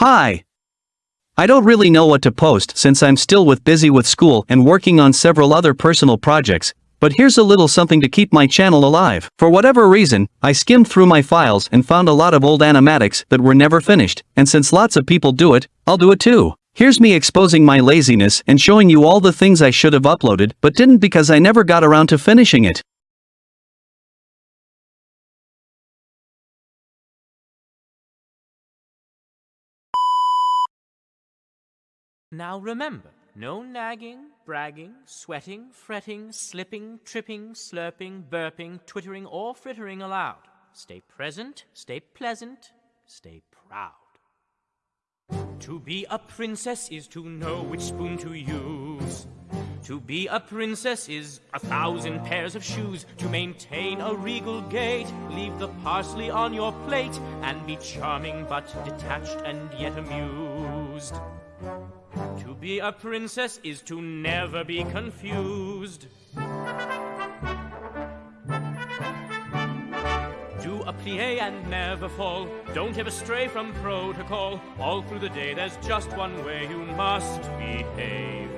Hi. I don't really know what to post since I'm still with busy with school and working on several other personal projects, but here's a little something to keep my channel alive. For whatever reason, I skimmed through my files and found a lot of old animatics that were never finished, and since lots of people do it, I'll do it too. Here's me exposing my laziness and showing you all the things I should have uploaded but didn't because I never got around to finishing it. Now remember, no nagging, bragging, sweating, fretting, slipping, tripping, slurping, burping, twittering, or frittering allowed. Stay present, stay pleasant, stay proud. To be a princess is to know which spoon to use. To be a princess is a thousand pairs of shoes. To maintain a regal gait, leave the parsley on your plate, and be charming but detached and yet amused. To be a princess is to never be confused. Do a plie and never fall. Don't ever stray from protocol. All through the day, there's just one way you must behave.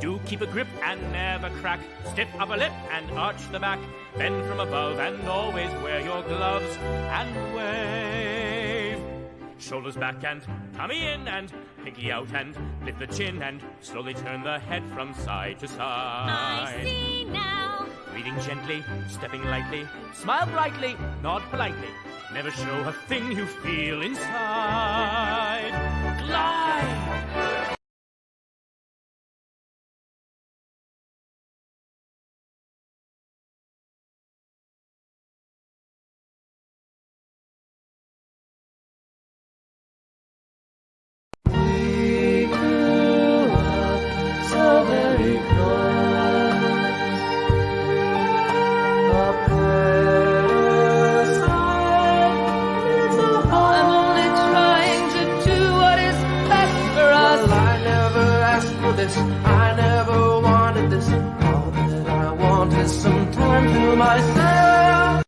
Do keep a grip and never crack. Stiff upper lip and arch the back. Bend from above and always wear your gloves and wave. Shoulders back and tummy in and pinky out and lift the chin and slowly turn the head from side to side. I see now. Breathing gently, stepping lightly, smile brightly, nod politely. Never show a thing you feel inside. Glide! This. I never wanted this. All that I want is some time to myself.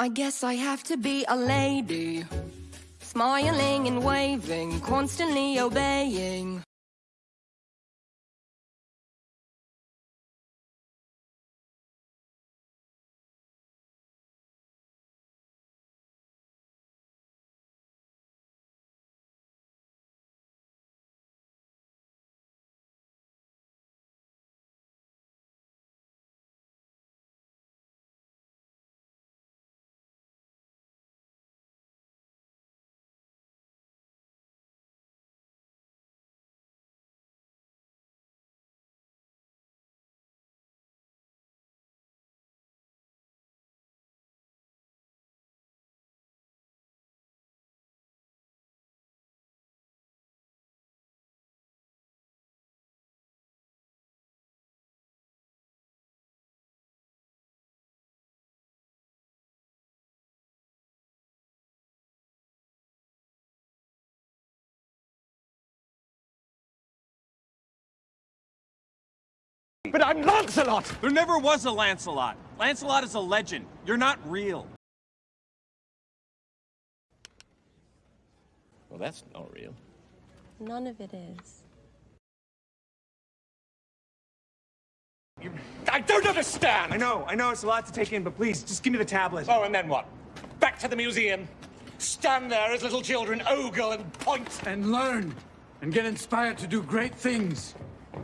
I guess I have to be a lady. Smiling and waving, constantly obeying. But I'm Lancelot! There never was a Lancelot. Lancelot is a legend. You're not real. Well, that's not real. None of it is. I don't understand! I know, I know it's a lot to take in, but please, just give me the tablet. Oh, and then what? Back to the museum. Stand there as little children ogle and point. and learn and get inspired to do great things.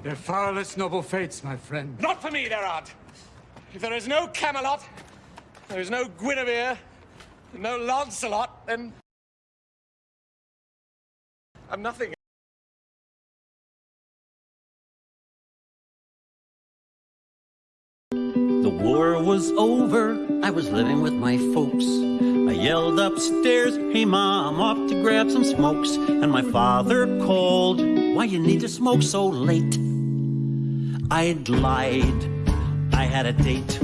They're far less noble fates, my friend. Not for me, there aren't. If there is no Camelot, there is no Guinevere, no Lancelot, then... I'm nothing. The war was over, I was living with my folks. I yelled upstairs, hey mom, off to grab some smokes. And my father called, why you need to smoke so late? I'd lied, I had a date.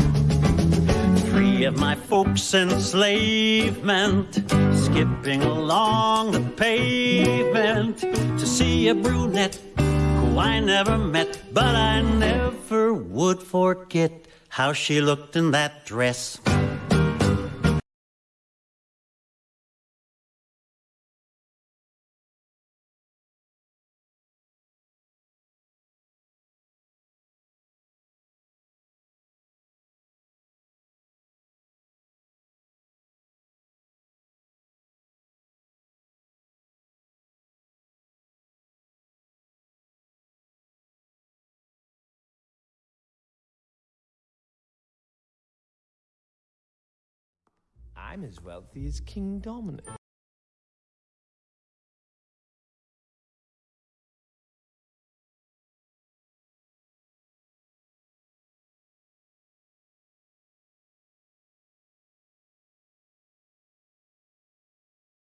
Three of my folks enslavement, skipping along the pavement to see a brunette who I never met, but I never would forget how she looked in that dress. I'm as wealthy as King Dominic.